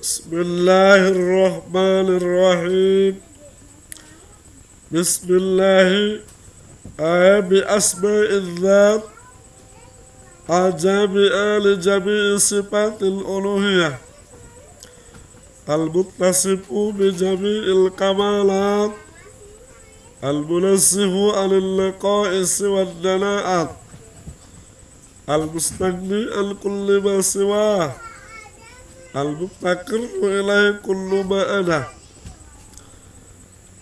بسم الله الرحمن الرحيم. بسم الله. آه بأسماء الذات. الجامعة لجميع صفات الألوهية. المتصف بجميع الكمالات. المنزه عن اللقائص والدناءات المستغني عن كل ما سواه. المفتقر إليه كل ما أنا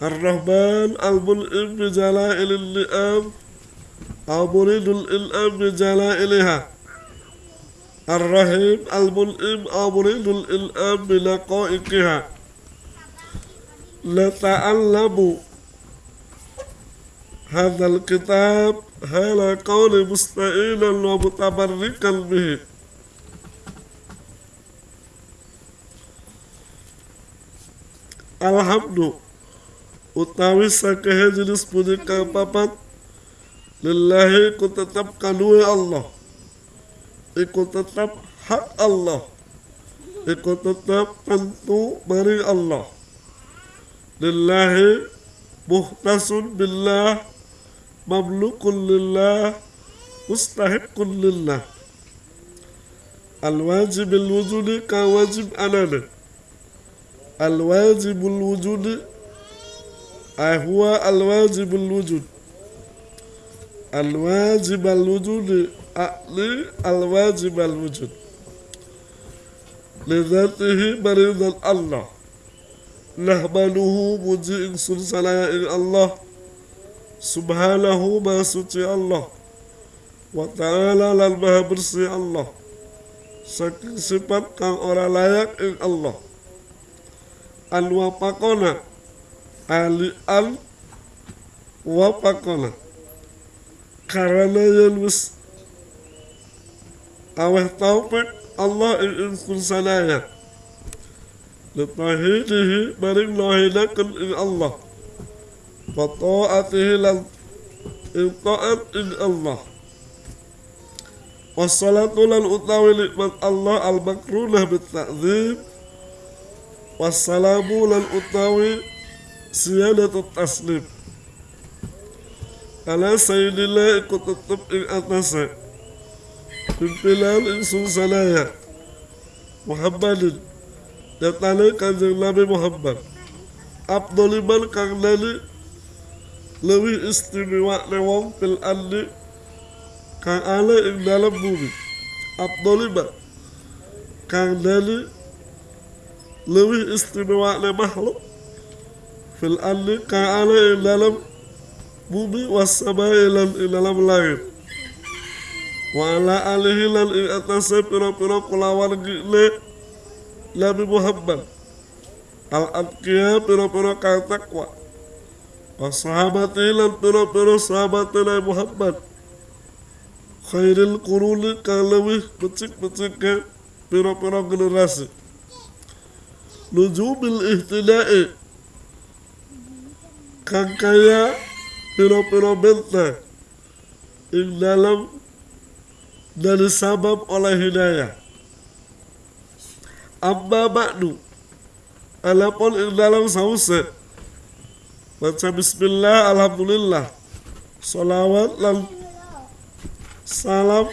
الرحمن الملئم بجلائل اللئام أو مريد الإلئام بجلائلها الرحيم الملئم أو مريد الإلئام بلقائقها نتعلم هذا الكتاب هذا قول مستعينا ومتبركا به الحمد. وتناوي سكه جلس بودك بابت لله كنت تبقى نوي الله. كنت تب حق الله. كنت تب تنتو بري الله. لله مختص بالله. مملوك لله. مستحق لله. الواجب الوجود كواجب أنانه الواجب الوجود هو الواجب الوجود الواجب الوجود أعلي الواجب الوجود لذاته مريض الله نحمده مجيء سلسلة الله سبحانه ما سوتي الله وتعالى للمها برسي الله saking sifat kang ora layak ing Allah al wafaqona ali al wafaqona karena yang wis aweh taufik Allah ing insun sanaya litahidihi maring lahidakan ing Allah wa ta'atihi lan ing ta'at ing Allah wassalatu lan utawi nikmat Allah al-makrunah bitta'zim wassalamu lan utawi siyadatut taslim ala sayyidillah ikut tetep ing atase pimpinan ing sanaya Muhammadin datane kanjeng Nabi Muhammad Abduliman kang nani lebih istimewa ne wong fil andi kang ana ing dalam bumi Abduliman kang nani lebih istimewa le makhluk fil ardi ka ana dalam bumi wasamai lan dalam langit wa ala alihi lan ing atase pira-pira kulawan gile Nabi Muhammad al atqiya pira-pira kang takwa wa sahabati lan pira-pira sahabat Nabi Muhammad khairil quruni kang lebih becik-becik pira-pira generasi nujubil ihtida'i kang kaya piro-piro benteng ing dalam dari sabab oleh hidayah amma ba'du alapun ing dalam sause baca bismillah alhamdulillah salawat lan salam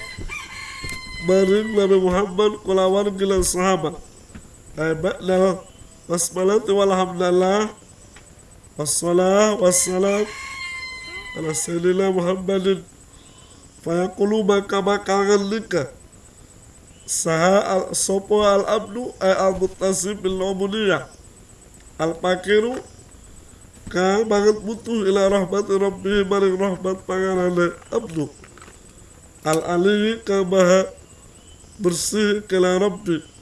baring Nabi Muhammad kulawan gila sahabat ba'dal basmalati walhamdulillah. Wassalah wassalam. Ala sayyidina muhammadin. Fayaqulu maka bakalan lika. Saha al sopo al abdu al mutasib bil ubudiyah al pakiru ka banget butuh ila rahmat rabbi maring rahmat pangarane abdu. Al aliyi ka bersih kala rabbi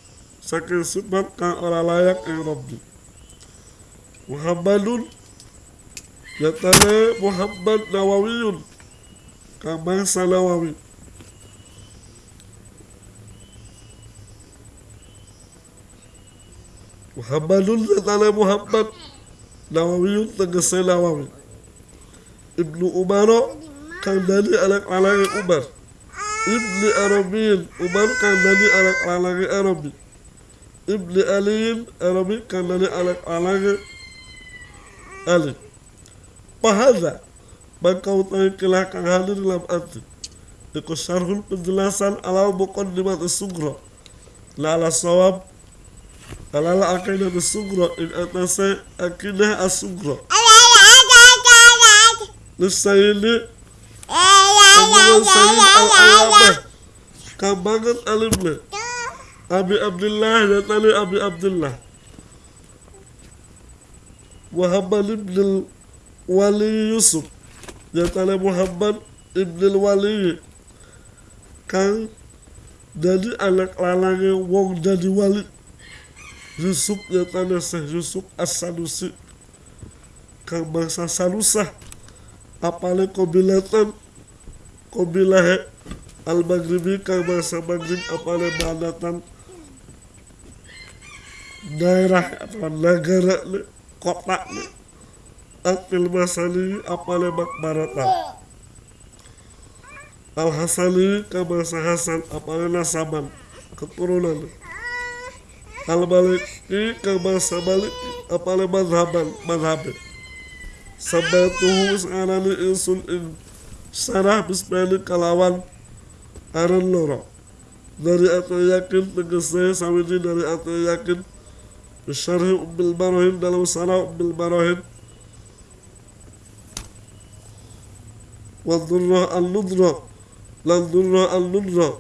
saking sifat kang ora layak ing Rabbi. Muhammadun Yatane Muhammad Nawawiyun. Kang bangsa Nawawi Muhammadun Yatane Muhammad Nawawiyun tegese Nawawi Ibnu Umaro Kang dari anak anak Umar. Ibni Arabiyin Umar kang dari anak anak Arabi ibni aliin arabi kang dari anak anak Ali. Pahada maka utawi kilah kang hadir dalam arti Iku syarhul penjelasan alal muqaddimat sugro La ala sawab Alala akidah sugro In atase akidah as-sugro Lisayini Kemudian sayin al-alamah Kambangan alimnya Abi Abdullah dan tadi Abi Abdullah. Muhammad ibn Wali Yusuf. Dan tadi Muhammad ibn Wali. Kang jadi anak lalangnya wong jadi wali. Yusuf yang tadi Syekh Yusuf As-Sanusi. Kang bangsa Sanusah apalagi kobilatan kobilah al-maghribi kang bangsa maghrib apalagi badatan daerah atau negara kota Akil Masani apale makbarata Al Hasani ka bangsa Hasan apale nasaban keturunan Al Maliki ka bangsa Maliki apale madhaban madhabe Sabatuhu sekarang insun in sarah bismillah kalawan aran loro. Dari atau yakin tegese sawiji dari atau yakin Bisyarhi Umbil Barohin dalam sarah Umbil Wadurrah al-Nudra Lan Durrah al-Nudra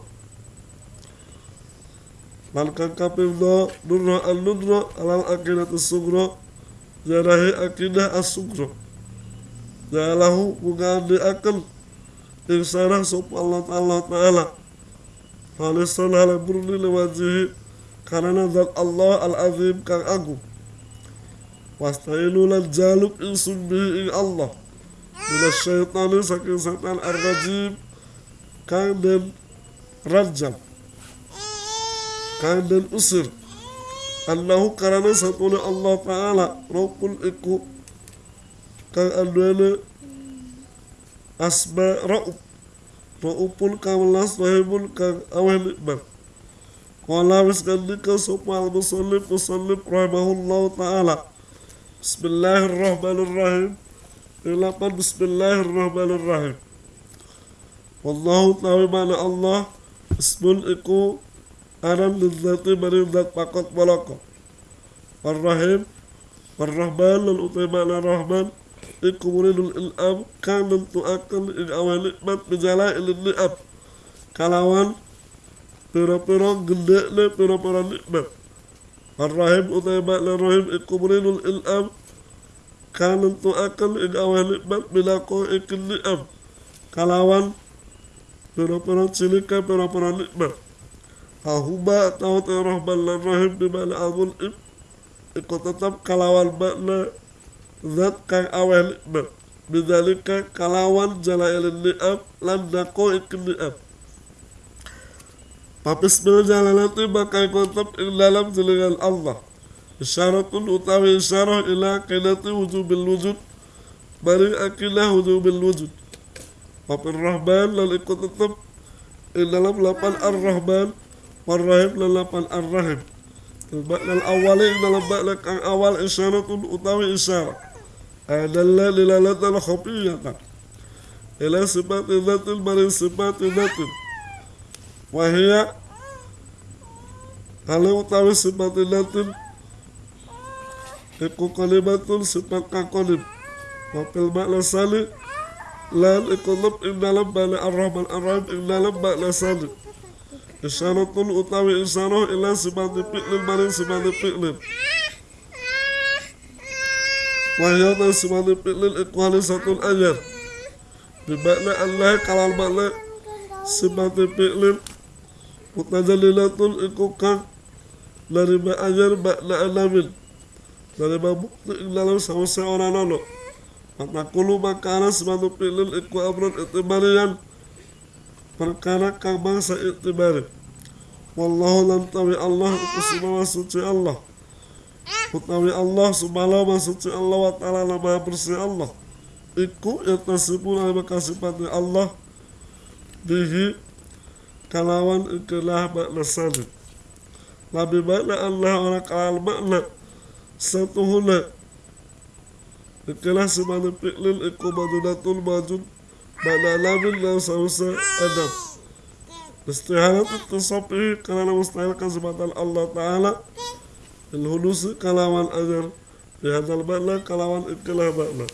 Lan kakapim do Durrah al-Nudra Alal akidah as-Sugra Jarahi akidah as-Sugra Jalahu bukan diakal Insarah sopa Allah Ta'ala Ta'ala Khalisan ala burni lewajihi كرنا ذات الله العظيم كان أقو واستعينوا للجالب إنسوا به إن الله من الشيطان سكن سطن الرجيم كان دم رجل كان دم أسر أنه كرنا سطن الله تعالى رب الإكو كان أدوانا أسماء رؤب رؤب الله صاحب كان أوهن إكبر Qala wis kandika sapa al-musallif musallif rahimahullahu taala. Bismillahirrahmanirrahim. Ilapan bismillahirrahmanirrahim. Wallahu ta'ala mana Allah ismun iku aran lidzati mari zat pakot balaka. Ar-Rahim Ar-Rahman lan utai makna Rahman Iku muridul il'am Kang nentuakan ing awal nikmat Bijala ilin ni'ab Kalawan pira-pira gendekne pira-pira nikmat. Ar-Rahim utai makna Rahim iku murinul ilham kanan tu akan ing awal nikmat bila ko ikin ni'am kalawan pira-pira cilika pira-pira nikmat. Ahuma atau Rahman lan Rahim di mana al im iku tetap kalawan makna zat kang awal nikmat. Bidalika kalawan jalailin ni'am lan dako ikin ni'am Papis berjalanati bakal kontap ing dalam jelingan Allah. Isyaratun utawi isyarah ila kinati wujubil wujud. Bari akilah wujubil wujud. Papir Rahman lan ikut tetap ing dalam lapan Ar-Rahman Warrahim lan lapan Ar-Rahim Al awali ing dalam bakna kang awal isyaratun utawi isyarah. Adalla lilalatan khafiyatan Ila sifati dhatin bari sifati wahia. Kalau utawi sifat ilatin iku kalimatun sifat kakolim wafil makna sali. Lan iku ing dalam bala ar-rahman. Ar-rahim ing dalam makna utawi isyarah ila sifat fi'lin maring sifat fi'lin. Wahia ta sifat fi'lin iku halisatun ajar Bimakna Allah kalal makna sifat Mutajalilatun iku kang dari ajar bakna alamin. Dari bukti ing dalam seorang nono maka kulu makana sematu pilil iku amran itibarian perkara kang bangsa itibari wallahu lam tawi Allah iku semua suci Allah. Utawi Allah subhanahu wa suci Allah wa ta'ala nama bersih Allah. Iku yang tasibun ala kasifati Allah. Bihi kalawan ikilah makna salib Labi makna Allah ora kalal makna Satuhuna Ikilah semana fi'lil iku madunatul majud Makna lamin dan sausa adam. Istihalat itu sopi karena mustahil kesempatan Allah Ta'ala Ilhudusi kalawan ajar Di hadal makna kalawan ikilah makna